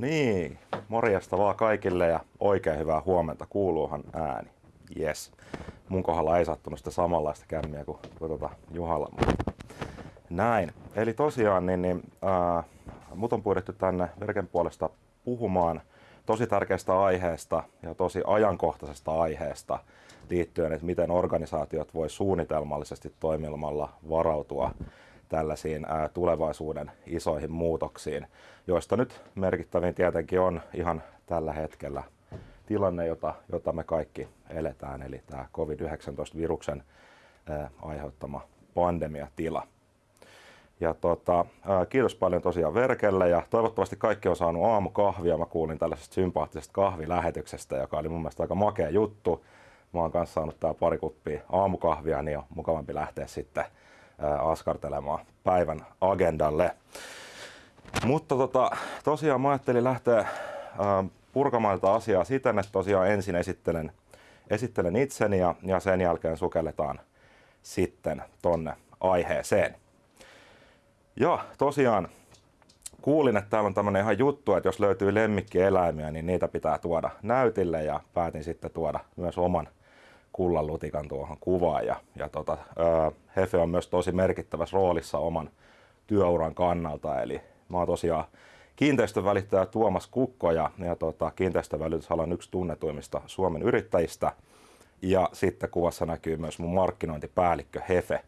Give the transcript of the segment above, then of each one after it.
niin, morjesta vaan kaikille ja oikein hyvää huomenta. Kuuluuhan ääni. Yes. Mun kohdalla ei sattunut sitä samanlaista kämmiä kuin, kuin tuota Juhalla. Näin. Eli tosiaan niin, niin, ää, mut on pyydetty tänne Verken puolesta puhumaan tosi tärkeästä aiheesta ja tosi ajankohtaisesta aiheesta liittyen, että miten organisaatiot voi suunnitelmallisesti toimimalla varautua tällaisiin tulevaisuuden isoihin muutoksiin, joista nyt merkittävin tietenkin on ihan tällä hetkellä tilanne, jota, jota me kaikki eletään, eli tämä COVID-19-viruksen ää, aiheuttama pandemiatila. Ja tota, ää, kiitos paljon tosiaan Verkelle ja toivottavasti kaikki on saanut aamukahvia. Mä kuulin tällaisesta sympaattisesta kahvilähetyksestä, joka oli mun mielestä aika makea juttu. Mä oon kanssa saanut tää pari kuppia aamukahvia, niin on mukavampi lähteä sitten askartelemaan päivän agendalle. Mutta tota, tosiaan mä ajattelin lähteä purkamaan tätä asiaa siten, että tosiaan ensin esittelen, esittelen itseni ja, ja sen jälkeen sukelletaan sitten tonne aiheeseen. Ja tosiaan kuulin, että täällä on tämmöinen ihan juttu, että jos löytyy lemmikkieläimiä, niin niitä pitää tuoda näytille ja päätin sitten tuoda myös oman kullan lutikan tuohon kuvaan. Ja, ja tota, Hefe on myös tosi merkittävässä roolissa oman työuran kannalta. Eli mä oon tosiaan kiinteistövälittäjä Tuomas Kukko ja, ja tota, kiinteistövälitysalan yksi tunnetuimmista Suomen yrittäjistä. Ja sitten kuvassa näkyy myös mun markkinointipäällikkö Hefe.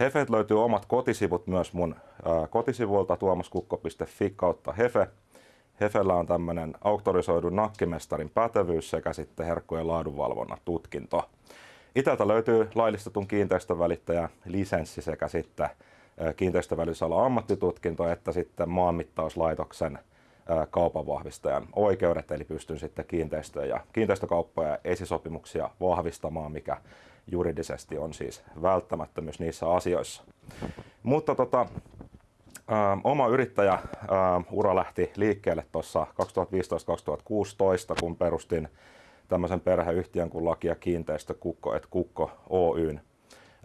Hefet löytyy omat kotisivut myös mun ää, kotisivuilta tuomaskukko.fi kautta Hefe. Hefellä on tämmöinen auktorisoidun nakkimestarin pätevyys sekä sitten herkkujen laadunvalvonnan tutkinto. Itältä löytyy laillistetun kiinteistövälittäjän lisenssi sekä sitten kiinteistövälitysalan ammattitutkinto että sitten maanmittauslaitoksen kaupanvahvistajan oikeudet, eli pystyn sitten kiinteistöjä ja kiinteistökauppoja ja esisopimuksia vahvistamaan, mikä juridisesti on siis välttämättömyys niissä asioissa. Mutta tota, oma yrittäjä ä, ura lähti liikkeelle tuossa 2015-2016, kun perustin tämmöisen perheyhtiön kuin Laki ja kiinteistö Kukko et Kukko Oyn,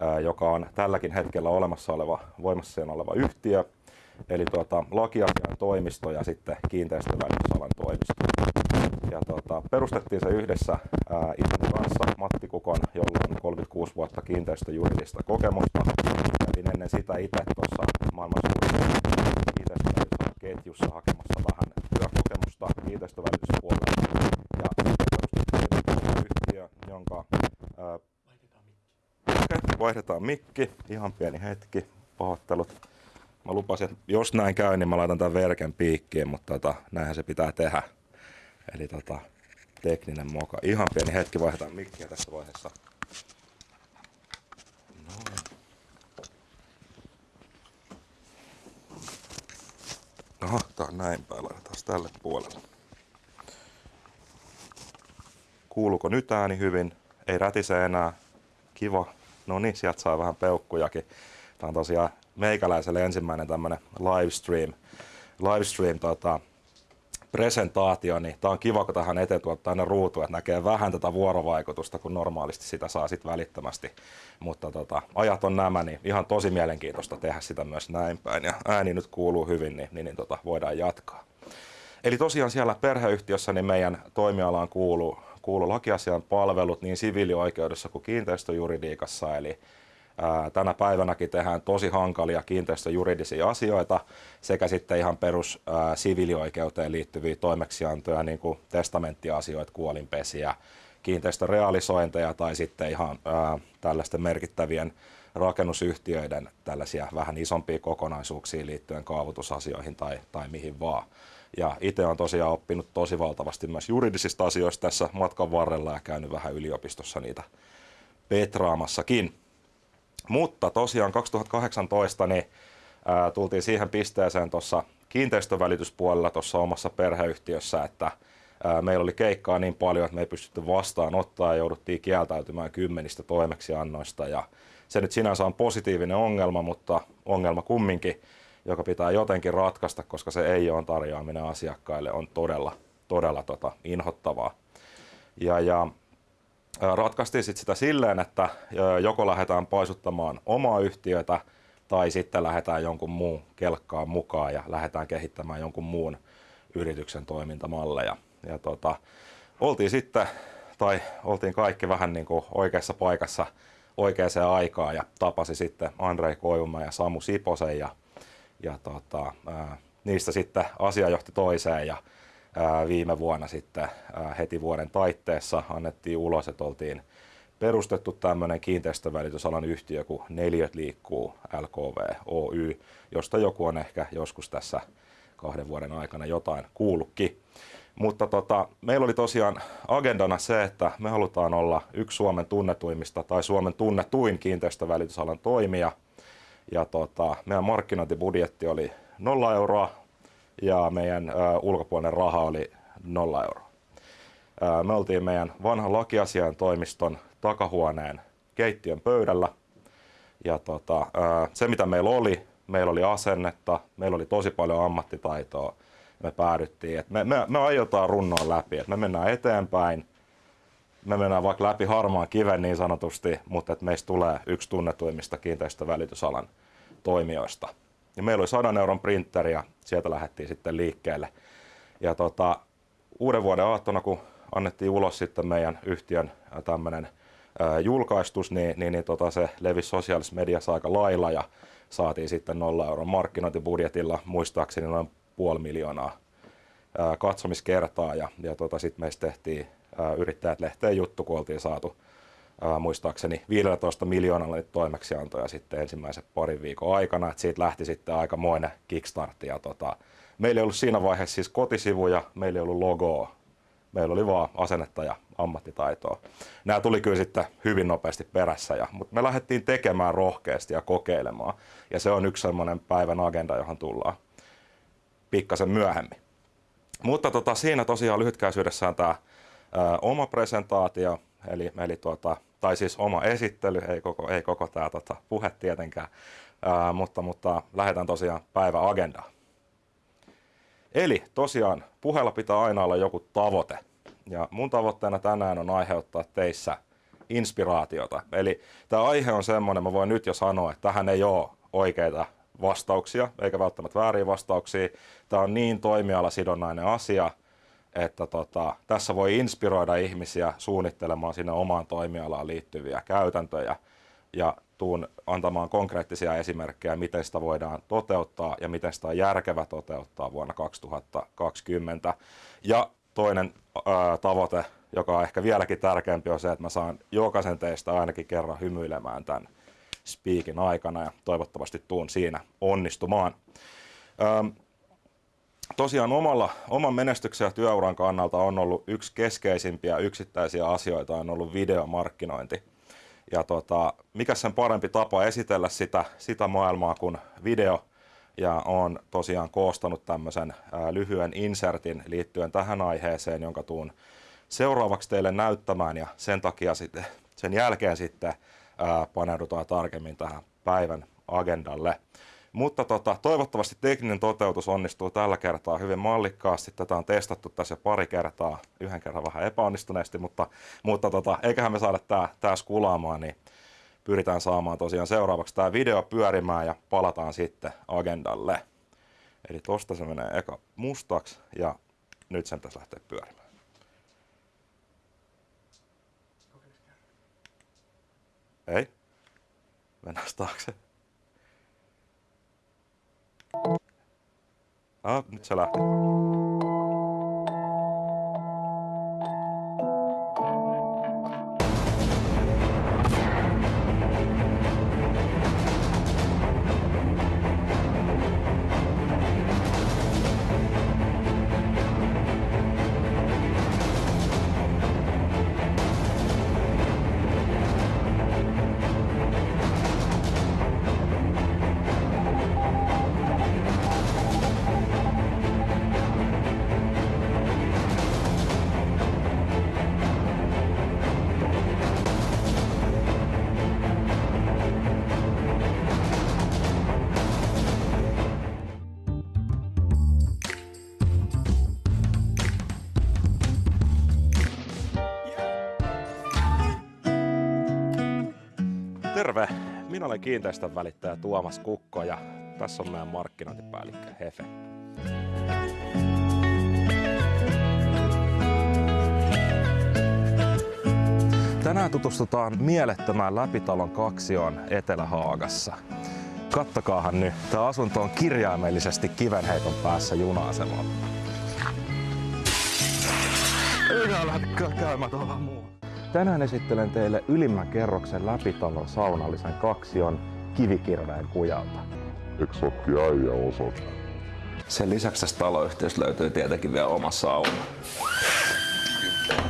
ä, joka on tälläkin hetkellä olemassa oleva, voimassa oleva yhtiö, eli tuota, lakiasian toimisto ja sitten kiinteistövälitysalan toimisto. Ja tuota, perustettiin se yhdessä ää, isäni kanssa, Matti Kukon, jolla on 36 vuotta kiinteistöjuridista kokemusta. Kävin ennen sitä itse tuossa maailman suurin kiinteistövälityksen hakemassa vähän työkokemusta kiinteistövälityspuolella. Ja yhtiö, jonka... Ää, okay, vaihdetaan mikki. Ihan pieni hetki. Pahoittelut. Mä lupasin, että jos näin käy, niin mä laitan tämän verken piikkiin, mutta tota, näinhän se pitää tehdä. Eli tota, tekninen moka. Ihan pieni hetki, vaihdetaan mikkiä tässä vaiheessa. Noin. Aha, näin päin, laitetaan tälle puolelle. Kuuluuko nyt ääni hyvin? Ei rätise enää. Kiva. No niin, sieltä saa vähän peukkujakin. Tää on tosiaan meikäläiselle ensimmäinen tämmönen livestream, livestream tota, presentaatio, niin tämä on kiva, kun tähän eteen tuottaa aina ruutu, että näkee vähän tätä vuorovaikutusta, kun normaalisti sitä saa sitten välittömästi. Mutta tota, ajat on nämä, niin ihan tosi mielenkiintoista tehdä sitä myös näin päin. Ja ääni nyt kuuluu hyvin, niin, niin, niin tota, voidaan jatkaa. Eli tosiaan siellä perheyhtiössä niin meidän toimialaan kuuluu, kuuluu lakiasian palvelut niin siviilioikeudessa kuin kiinteistöjuridiikassa, eli tänä päivänäkin tehdään tosi hankalia kiinteistöjuridisia asioita sekä sitten ihan perus siviilioikeuteen liittyviä toimeksiantoja, niin kuin testamenttiasioita, kuolinpesiä, kiinteistörealisointeja tai sitten ihan ää, tällaisten merkittävien rakennusyhtiöiden tällaisia vähän isompia kokonaisuuksia liittyen kaavoitusasioihin tai, tai mihin vaan. Ja itse olen tosiaan oppinut tosi valtavasti myös juridisista asioista tässä matkan varrella ja käynyt vähän yliopistossa niitä petraamassakin. Mutta tosiaan 2018 niin, ää, tultiin siihen pisteeseen tuossa kiinteistövälityspuolella tuossa omassa perheyhtiössä, että ää, meillä oli keikkaa niin paljon, että me ei pystytty vastaanottaa ja jouduttiin kieltäytymään kymmenistä toimeksiannoista. Ja se nyt sinänsä on positiivinen ongelma, mutta ongelma kumminkin, joka pitää jotenkin ratkaista, koska se ei ole tarjoaminen asiakkaille on todella, todella tota, inhottavaa. Ja, ja ratkaistiin sit sitä silleen, että joko lähdetään paisuttamaan omaa yhtiötä tai sitten lähdetään jonkun muun kelkkaan mukaan ja lähdetään kehittämään jonkun muun yrityksen toimintamalleja. Ja tota, oltiin sitten, tai oltiin kaikki vähän niin kuin oikeassa paikassa oikeaan aikaan ja tapasi sitten Andrei Koivuma ja Samu Siposen ja, ja tota, ää, niistä sitten asia johti toiseen ja viime vuonna sitten heti vuoden taitteessa annettiin ulos, että oltiin perustettu tämmöinen kiinteistövälitysalan yhtiö kuin Neliöt liikkuu LKV Oy, josta joku on ehkä joskus tässä kahden vuoden aikana jotain kuullutkin. Mutta tota, meillä oli tosiaan agendana se, että me halutaan olla yksi Suomen tunnetuimmista tai Suomen tunnetuin kiinteistövälitysalan toimija. Ja tota, meidän markkinointibudjetti oli nolla euroa ja meidän ö, ulkopuolinen raha oli nolla euroa. Ö, me oltiin meidän vanhan lakiasian toimiston takahuoneen keittiön pöydällä. Ja tota, se mitä meillä oli, meillä oli asennetta, meillä oli tosi paljon ammattitaitoa. Me päädyttiin, että me, me, me aiotaan runnoa läpi, että me mennään eteenpäin, me mennään vaikka läpi harmaan kiven niin sanotusti, mutta että meistä tulee yksi tunnetuimmista kiinteistövälitysalan toimijoista. Ja meillä oli 100 euron printeri ja sieltä lähdettiin sitten liikkeelle. Ja tota, uuden vuoden aattona, kun annettiin ulos sitten meidän yhtiön tämmöinen julkaistus, niin, niin, niin tota, se levisi sosiaalisessa mediassa aika lailla ja saatiin sitten 0 euron markkinointibudjetilla muistaakseni noin puoli miljoonaa ää, katsomiskertaa ja, ja tota, sitten meistä tehtiin yrittäjät lehteen juttu, kun oltiin saatu ää, muistaakseni 15 miljoonalla toimeksiantoja sitten ensimmäisen parin viikon aikana, että siitä lähti sitten aikamoinen kickstart ja tota, meillä ei ollut siinä vaiheessa siis kotisivuja, meillä ei ollut logoa, meillä oli vaan asennetta ja ammattitaitoa. Nämä tuli kyllä sitten hyvin nopeasti perässä, ja, mutta me lähdettiin tekemään rohkeasti ja kokeilemaan. Ja se on yksi sellainen päivän agenda, johon tullaan pikkasen myöhemmin. Mutta tota, siinä tosiaan lyhytkäisyydessään tämä ää, oma presentaatio, eli, eli tuota, tai siis oma esittely, ei koko, ei koko tämä tota, puhe tietenkään, ää, mutta, mutta lähdetään tosiaan päivän agendaan. Eli tosiaan puheella pitää aina olla joku tavoite. Ja mun tavoitteena tänään on aiheuttaa teissä inspiraatiota. Eli tämä aihe on semmoinen, mä voin nyt jo sanoa, että tähän ei ole oikeita vastauksia, eikä välttämättä vääriä vastauksia. Tämä on niin toimialasidonnainen asia, että tota, tässä voi inspiroida ihmisiä suunnittelemaan sinne omaan toimialaan liittyviä käytäntöjä ja tuun antamaan konkreettisia esimerkkejä, miten sitä voidaan toteuttaa ja miten sitä on järkevä toteuttaa vuonna 2020. Ja toinen ää, tavoite, joka on ehkä vieläkin tärkeämpi, on se, että mä saan jokaisen teistä ainakin kerran hymyilemään tämän speakin aikana ja toivottavasti tuun siinä onnistumaan. Ähm, tosiaan omalla, oman menestyksen ja työuran kannalta on ollut yksi keskeisimpiä yksittäisiä asioita on ollut videomarkkinointi. Ja tota, mikä sen parempi tapa esitellä sitä, sitä maailmaa kuin video, ja on tosiaan koostanut tämmöisen lyhyen insertin liittyen tähän aiheeseen, jonka tuun seuraavaksi teille näyttämään ja sen takia sitten, sen jälkeen sitten ää, paneudutaan tarkemmin tähän päivän agendalle. Mutta tota, toivottavasti tekninen toteutus onnistuu tällä kertaa hyvin mallikkaasti. Tätä on testattu tässä pari kertaa, yhden kerran vähän epäonnistuneesti, mutta, mutta tota, eiköhän me saada tämä tää skulaamaan, niin pyritään saamaan tosiaan seuraavaksi tämä video pyörimään ja palataan sitten agendalle. Eli tosta se menee eka mustaksi ja nyt sen pitäisi lähteä pyörimään. Ei. Mennään taakse. Ah, nyt se Terve! Minä olen kiinteistön välittäjä Tuomas Kukko ja tässä on meidän markkinointipäällikkö Hefe. Tänään tutustutaan mielettömään läpitalon kaksioon Etelä-Haagassa. Kattokaahan nyt, tämä asunto on kirjaimellisesti kivenheiton päässä juna-asemalla. Ylhäällä käymätön muu. Tänään esittelen teille ylimmän kerroksen läpitalon saunallisen kaksion kivikirveen kujalta. Eksokki äijä osat. Sen lisäksi tästä taloyhtiöstä löytyy tietenkin vielä oma sauna.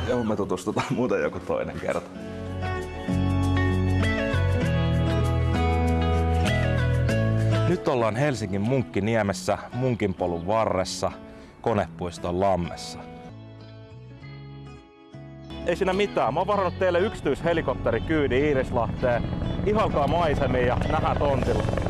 Johon me tutustutaan muuten joku toinen kerta. Nyt ollaan Helsingin Munkkiniemessä, Munkinpolun varressa, Konepuiston lammessa. Ei siinä mitään. Mä oon varannut teille yksityishelikopterikyydi Iirislahteen. Ihalkaa maisemia ja nähdään tontilla.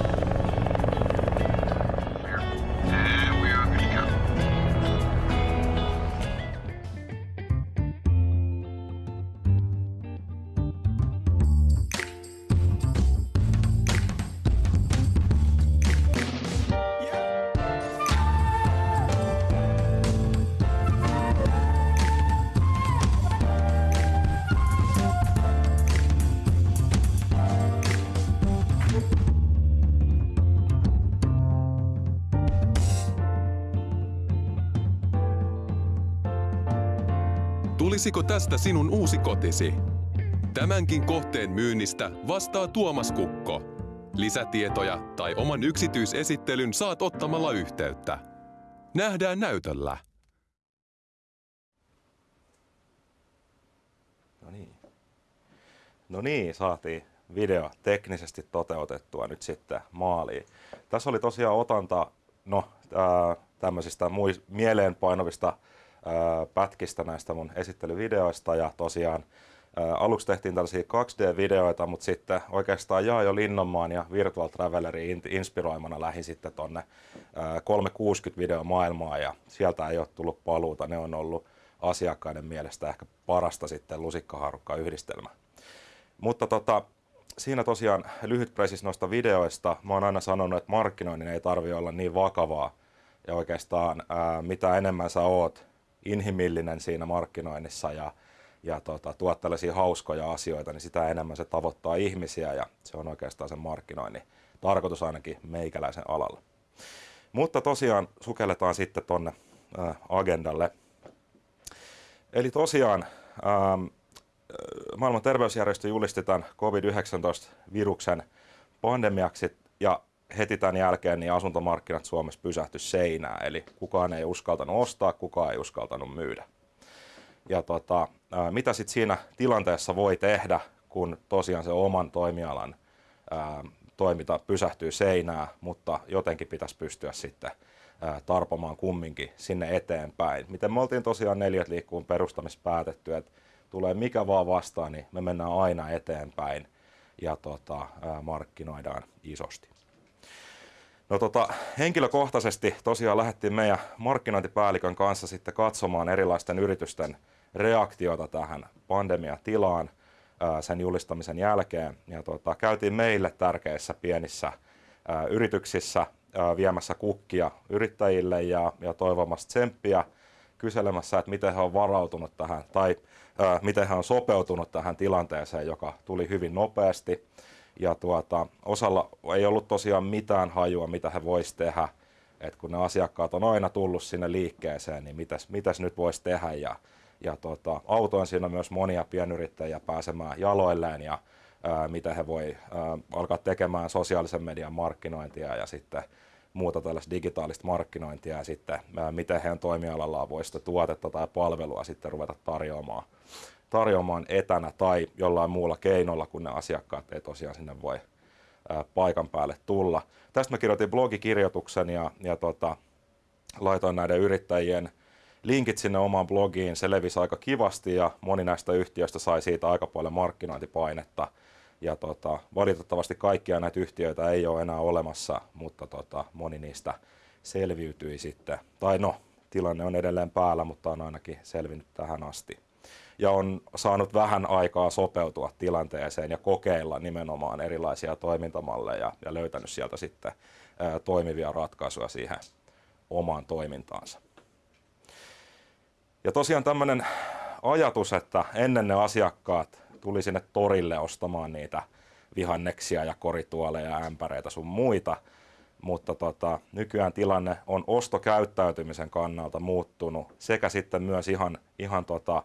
Tulisiko tästä sinun uusi kotisi? Tämänkin kohteen myynnistä vastaa Tuomas Kukko. Lisätietoja tai oman yksityisesittelyn saat ottamalla yhteyttä. Nähdään näytöllä. No niin. No niin, saatiin video teknisesti toteutettua nyt sitten maaliin. Tässä oli tosiaan otanta no, tämmöisistä mieleenpainovista pätkistä näistä mun esittelyvideoista ja tosiaan aluksi tehtiin tällaisia 2D-videoita, mutta sitten oikeastaan Jaajo Linnonmaan ja Virtual Travelerin inspiroimana lähin sitten tonne 360 maailmaa ja sieltä ei ole tullut paluuta. Ne on ollut asiakkaiden mielestä ehkä parasta sitten lusikkaharukka yhdistelmä. Mutta tota, siinä tosiaan lyhyt presis noista videoista. Mä oon aina sanonut, että markkinoinnin ei tarvi olla niin vakavaa. Ja oikeastaan ää, mitä enemmän sä oot inhimillinen siinä markkinoinnissa ja, ja tota, tuot tällaisia hauskoja asioita, niin sitä enemmän se tavoittaa ihmisiä ja se on oikeastaan sen markkinoinnin tarkoitus ainakin meikäläisen alalla. Mutta tosiaan sukelletaan sitten tonne äh, agendalle. Eli tosiaan ähm, maailman terveysjärjestö julisti tämän COVID-19-viruksen pandemiaksi ja heti tämän jälkeen niin asuntomarkkinat Suomessa pysähtyi seinään, eli kukaan ei uskaltanut ostaa, kukaan ei uskaltanut myydä. Ja tota, mitä sitten siinä tilanteessa voi tehdä, kun tosiaan se oman toimialan ää, toiminta pysähtyy seinään, mutta jotenkin pitäisi pystyä sitten ää, tarpomaan kumminkin sinne eteenpäin. Miten me oltiin tosiaan neljät liikkuun perustamissa päätetty, että tulee mikä vaan vastaan, niin me mennään aina eteenpäin ja tota, ää, markkinoidaan isosti. No tota, henkilökohtaisesti tosiaan lähdettiin meidän markkinointipäällikön kanssa sitten katsomaan erilaisten yritysten reaktiota tähän pandemiatilaan sen julistamisen jälkeen. Ja tota, käytiin meille tärkeissä pienissä yrityksissä viemässä kukkia yrittäjille ja, ja toivomassa tsemppiä kyselemässä, että miten he on varautunut tähän tai ää, miten he on sopeutunut tähän tilanteeseen, joka tuli hyvin nopeasti ja tuota, osalla ei ollut tosiaan mitään hajua, mitä he vois tehdä. Et kun ne asiakkaat on aina tullut sinne liikkeeseen, niin mitäs, mitäs nyt voisi tehdä. Ja, ja tuota, autoin siinä myös monia pienyrittäjiä pääsemään jaloilleen ja ää, mitä he voi ää, alkaa tekemään sosiaalisen median markkinointia ja sitten muuta tällaista digitaalista markkinointia ja sitten ää, miten heidän toimialallaan voi sitä tuotetta tai palvelua sitten ruveta tarjoamaan tarjoamaan etänä tai jollain muulla keinolla, kun ne asiakkaat ei tosiaan sinne voi paikan päälle tulla. Tästä mä kirjoitin blogikirjoituksen ja, ja tota, laitoin näiden yrittäjien linkit sinne omaan blogiin. Se levisi aika kivasti ja moni näistä yhtiöistä sai siitä aika paljon markkinointipainetta. Ja tota, valitettavasti kaikkia näitä yhtiöitä ei ole enää olemassa, mutta tota, moni niistä selviytyi sitten. Tai no, tilanne on edelleen päällä, mutta on ainakin selvinnyt tähän asti ja on saanut vähän aikaa sopeutua tilanteeseen ja kokeilla nimenomaan erilaisia toimintamalleja ja löytänyt sieltä sitten toimivia ratkaisuja siihen omaan toimintaansa. Ja tosiaan tämmöinen ajatus, että ennen ne asiakkaat tuli sinne torille ostamaan niitä vihanneksia ja korituoleja ja ämpäreitä sun muita. Mutta tota, nykyään tilanne on ostokäyttäytymisen kannalta muuttunut sekä sitten myös ihan, ihan tota,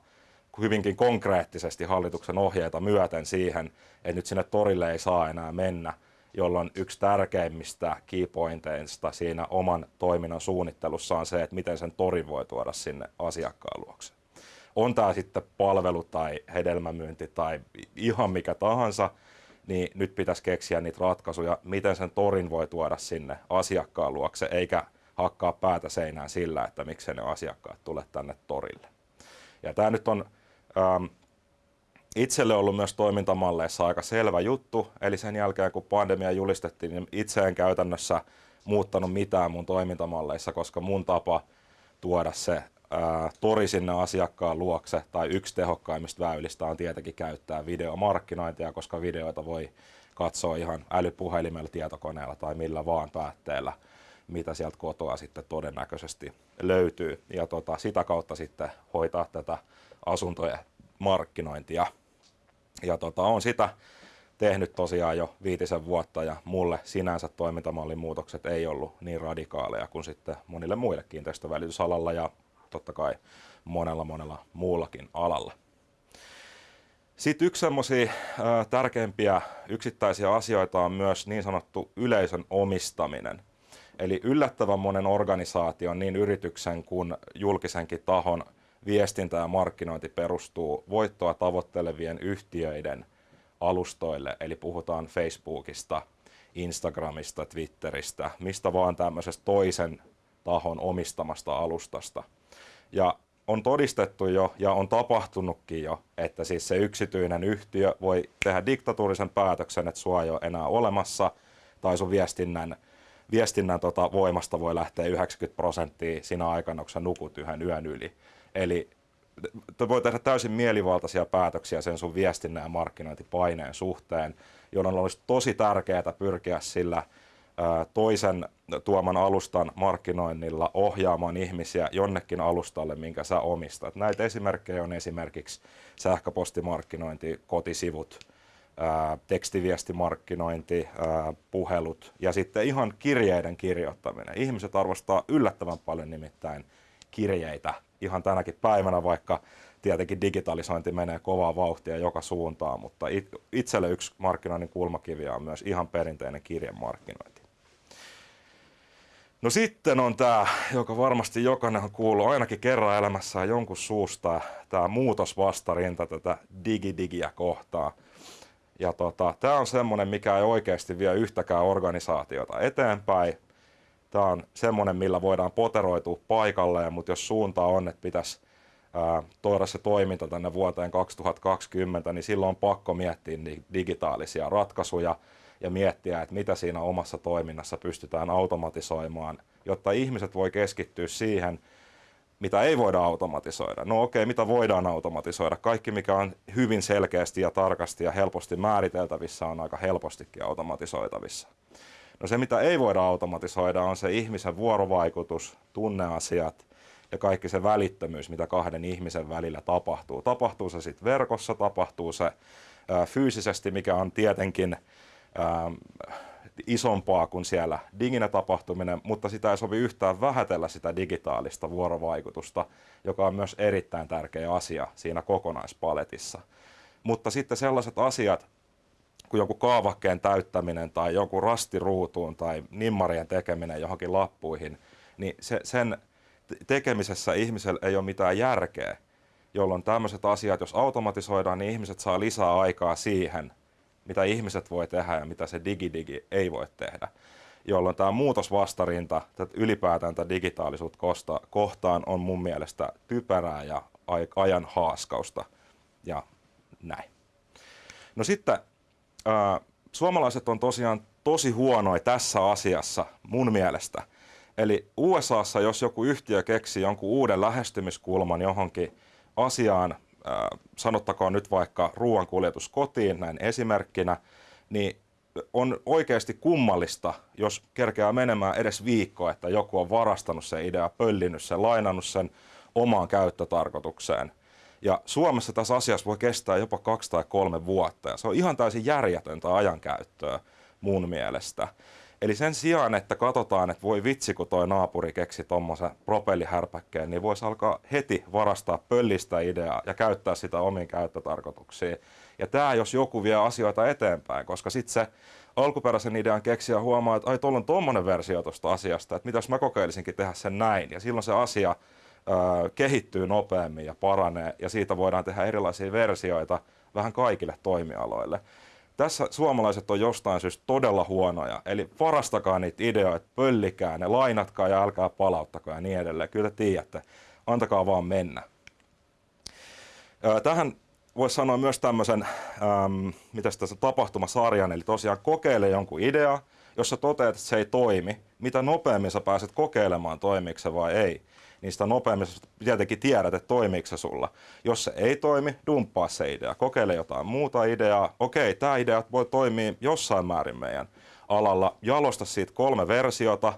hyvinkin konkreettisesti hallituksen ohjeita myöten siihen, että nyt sinne torille ei saa enää mennä, jolloin yksi tärkeimmistä keypointeista siinä oman toiminnan suunnittelussa on se, että miten sen torin voi tuoda sinne asiakkaan luokse. On tämä sitten palvelu tai hedelmämyynti tai ihan mikä tahansa, niin nyt pitäisi keksiä niitä ratkaisuja, miten sen torin voi tuoda sinne asiakkaan luokse, eikä hakkaa päätä seinään sillä, että miksi ne asiakkaat tulee tänne torille. Ja tämä nyt on ähm, itselle ollut myös toimintamalleissa aika selvä juttu, eli sen jälkeen kun pandemia julistettiin, niin itse en käytännössä muuttanut mitään mun toimintamalleissa, koska mun tapa tuoda se ää, tori sinne asiakkaan luokse tai yksi tehokkaimmista väylistä on tietenkin käyttää videomarkkinointia, koska videoita voi katsoa ihan älypuhelimella, tietokoneella tai millä vaan päätteellä, mitä sieltä kotoa sitten todennäköisesti löytyy. Ja tota, sitä kautta sitten hoitaa tätä asuntojen markkinointia. Ja tota, on sitä tehnyt tosiaan jo viitisen vuotta ja mulle sinänsä toimintamallin muutokset ei ollut niin radikaaleja kuin sitten monille muille kiinteistövälitysalalla ja totta kai monella monella muullakin alalla. Sitten yksi semmoisia tärkeimpiä yksittäisiä asioita on myös niin sanottu yleisön omistaminen. Eli yllättävän monen organisaation, niin yrityksen kuin julkisenkin tahon viestintä ja markkinointi perustuu voittoa tavoittelevien yhtiöiden alustoille, eli puhutaan Facebookista, Instagramista, Twitteristä, mistä vaan tämmöisestä toisen tahon omistamasta alustasta. Ja on todistettu jo ja on tapahtunutkin jo, että siis se yksityinen yhtiö voi tehdä diktatuurisen päätöksen, että sua ei ole enää olemassa, tai sun viestinnän, viestinnän tota voimasta voi lähteä 90 prosenttia siinä aikana, kun sä nukut yhden yön yli. Eli voi tehdä täysin mielivaltaisia päätöksiä sen sun viestinnän ja markkinointipaineen suhteen, jolloin olisi tosi tärkeää pyrkiä sillä toisen tuoman alustan markkinoinnilla ohjaamaan ihmisiä jonnekin alustalle, minkä sä omistat. Näitä esimerkkejä on esimerkiksi sähköpostimarkkinointi, kotisivut, tekstiviestimarkkinointi, puhelut ja sitten ihan kirjeiden kirjoittaminen. Ihmiset arvostaa yllättävän paljon nimittäin kirjeitä ihan tänäkin päivänä, vaikka tietenkin digitalisointi menee kovaa vauhtia joka suuntaan, mutta itselle yksi markkinoinnin kulmakivi on myös ihan perinteinen kirjemarkkinointi. No sitten on tämä, joka varmasti jokainen on kuullut ainakin kerran elämässään jonkun suusta, tämä muutosvastarinta tätä digidigiä kohtaa. Ja tota, tämä on semmoinen, mikä ei oikeasti vie yhtäkään organisaatiota eteenpäin. Tämä on semmoinen, millä voidaan poteroitua paikalleen, mutta jos suunta on, että pitäisi ää, tuoda se toiminta tänne vuoteen 2020, niin silloin on pakko miettiä digitaalisia ratkaisuja – ja miettiä, että mitä siinä omassa toiminnassa pystytään automatisoimaan, jotta ihmiset voi keskittyä siihen, mitä ei voida automatisoida. No okei, okay, mitä voidaan automatisoida? Kaikki, mikä on hyvin selkeästi ja tarkasti ja helposti määriteltävissä, on aika helpostikin automatisoitavissa. No se, mitä ei voida automatisoida, on se ihmisen vuorovaikutus, tunneasiat ja kaikki se välittömyys, mitä kahden ihmisen välillä tapahtuu. Tapahtuu se sitten verkossa, tapahtuu se ää, fyysisesti, mikä on tietenkin ähm, isompaa kuin siellä diginä tapahtuminen, mutta sitä ei sovi yhtään vähätellä sitä digitaalista vuorovaikutusta, joka on myös erittäin tärkeä asia siinä kokonaispaletissa. Mutta sitten sellaiset asiat, kuin joku kaavakkeen täyttäminen tai joku rastiruutuun tai nimmarien tekeminen johonkin lappuihin, niin se, sen tekemisessä ihmisellä ei ole mitään järkeä, jolloin tämmöiset asiat, jos automatisoidaan, niin ihmiset saa lisää aikaa siihen, mitä ihmiset voi tehdä ja mitä se digidigi ei voi tehdä. Jolloin tämä muutosvastarinta, ylipäätään tämä digitaalisuutta kohtaan on mun mielestä typerää ja ajan haaskausta ja näin. No sitten suomalaiset on tosiaan tosi huonoja tässä asiassa mun mielestä. Eli USAssa, jos joku yhtiö keksii jonkun uuden lähestymiskulman johonkin asiaan, sanottakoon nyt vaikka ruoankuljetus kotiin näin esimerkkinä, niin on oikeasti kummallista, jos kerkeää menemään edes viikko, että joku on varastanut sen idea, pöllinyt sen, lainannut sen omaan käyttötarkoitukseen. Ja Suomessa tässä asiassa voi kestää jopa kaksi tai kolme vuotta ja se on ihan täysin järjetöntä ajankäyttöä mun mielestä. Eli sen sijaan, että katsotaan, että voi vitsi, kun toi naapuri keksi tuommoisen propellihärpäkkeen, niin voisi alkaa heti varastaa pöllistä ideaa ja käyttää sitä omiin käyttötarkoituksiin. Ja tämä, jos joku vie asioita eteenpäin, koska sitten se alkuperäisen idean keksiä huomaa, että ai tuolla on tuommoinen versio tuosta asiasta, että mitäs mä kokeilisinkin tehdä sen näin. Ja silloin se asia kehittyy nopeammin ja paranee ja siitä voidaan tehdä erilaisia versioita vähän kaikille toimialoille. Tässä suomalaiset on jostain syystä todella huonoja, eli varastakaa niitä ideoita, pöllikää ne, lainatkaa ja älkää palauttakaa ja niin edelleen. Kyllä te tiedätte, antakaa vaan mennä. Tähän voisi sanoa myös tämmöisen, ähm, mitä tässä tapahtumasarjan, eli tosiaan kokeile jonkun idea, jos sä toteat, että se ei toimi, mitä nopeammin sä pääset kokeilemaan, toimiiko se vai ei, niin sitä nopeammin tietenkin tiedät, että toimiiko se sulla. Jos se ei toimi, dumppaa se idea, kokeile jotain muuta ideaa. Okei, tämä idea voi toimia jossain määrin meidän alalla, jalosta siitä kolme versiota,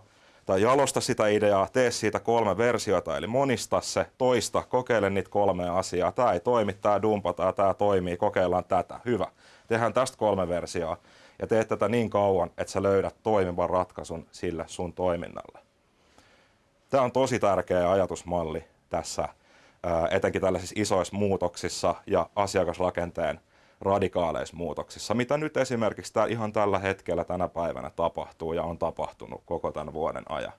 tai jalosta sitä ideaa, tee siitä kolme versiota, eli monista se, toista, kokeile niitä kolmea asiaa. Tämä ei toimi, tämä dumpataan, tämä toimii, kokeillaan tätä. Hyvä. Tehdään tästä kolme versioa ja teet tätä niin kauan, että sä löydät toimivan ratkaisun sille sun toiminnalle. Tämä on tosi tärkeä ajatusmalli tässä, etenkin tällaisissa isoissa muutoksissa ja asiakasrakenteen radikaaleissa muutoksissa, mitä nyt esimerkiksi ihan tällä hetkellä tänä päivänä tapahtuu ja on tapahtunut koko tämän vuoden ajan.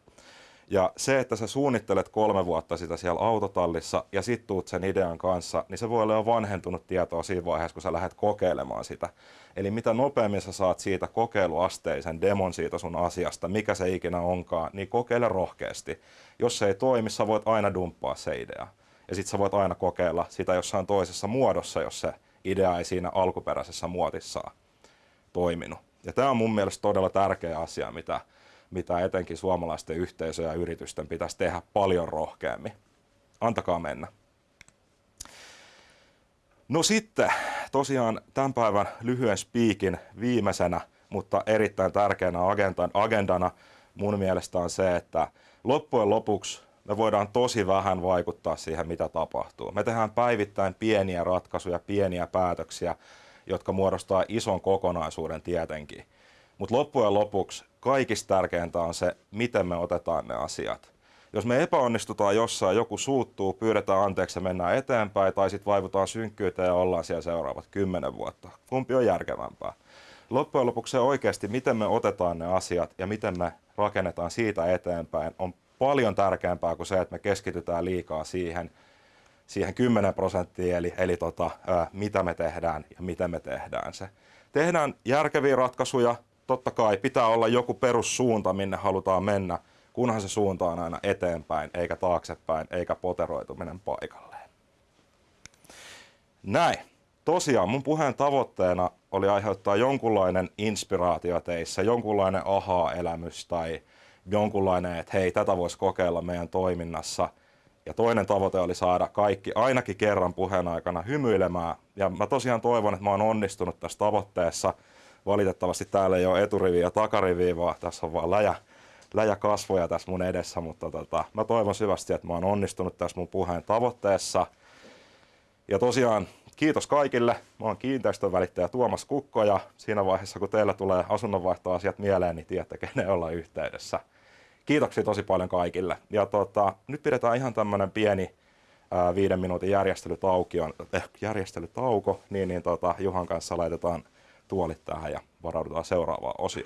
Ja se, että sä suunnittelet kolme vuotta sitä siellä autotallissa ja sit tuut sen idean kanssa, niin se voi olla jo vanhentunut tietoa siinä vaiheessa, kun sä lähdet kokeilemaan sitä. Eli mitä nopeammin sä saat siitä kokeiluasteisen demon siitä sun asiasta, mikä se ikinä onkaan, niin kokeile rohkeasti. Jos se ei toimi, sä voit aina dumppaa se idea. Ja sit sä voit aina kokeilla sitä jossain toisessa muodossa, jos se idea ei siinä alkuperäisessä muotissaan toiminut. Ja tämä on mun mielestä todella tärkeä asia, mitä, mitä etenkin suomalaisten yhteisöjen ja yritysten pitäisi tehdä paljon rohkeammin. Antakaa mennä. No sitten tosiaan tämän päivän lyhyen spiikin viimeisenä, mutta erittäin tärkeänä agendana mun mielestä on se, että loppujen lopuksi me voidaan tosi vähän vaikuttaa siihen, mitä tapahtuu. Me tehdään päivittäin pieniä ratkaisuja, pieniä päätöksiä, jotka muodostaa ison kokonaisuuden tietenkin. Mutta loppujen lopuksi kaikista tärkeintä on se, miten me otetaan ne asiat. Jos me epäonnistutaan jossain, joku suuttuu, pyydetään anteeksi ja mennään eteenpäin, tai sitten vaivutaan synkkyyteen ja ollaan siellä seuraavat kymmenen vuotta. Kumpi on järkevämpää? Loppujen lopuksi se oikeasti, miten me otetaan ne asiat ja miten me rakennetaan siitä eteenpäin, on paljon tärkeämpää kuin se, että me keskitytään liikaa siihen, siihen 10 prosenttiin, eli, eli tota, ää, mitä me tehdään ja miten me tehdään se. Tehdään järkeviä ratkaisuja, totta kai pitää olla joku perussuunta, minne halutaan mennä, kunhan se suunta on aina eteenpäin, eikä taaksepäin, eikä poteroituminen paikalleen. Näin. Tosiaan mun puheen tavoitteena oli aiheuttaa jonkunlainen inspiraatio teissä, jonkunlainen aha-elämys tai jonkunlainen, että hei, tätä voisi kokeilla meidän toiminnassa. Ja toinen tavoite oli saada kaikki ainakin kerran puheen aikana hymyilemään. Ja mä tosiaan toivon, että mä oon onnistunut tässä tavoitteessa. Valitettavasti täällä ei ole eturiviä ja takariviä, vaan tässä on vaan läjä, läjä kasvoja tässä mun edessä, mutta tota, mä toivon syvästi, että mä oon onnistunut tässä mun puheen tavoitteessa. Ja tosiaan kiitos kaikille. Mä oon kiinteistön välittäjä Tuomas Kukko ja siinä vaiheessa kun teillä tulee asunnonvaihtoasiat mieleen, niin tiedätte kenen olla yhteydessä kiitoksia tosi paljon kaikille. Ja tota, nyt pidetään ihan tämmöinen pieni ää, viiden minuutin järjestelytauko, eh, järjestelytauko niin, niin tota, Juhan kanssa laitetaan tuolit tähän ja varaudutaan seuraavaan osioon.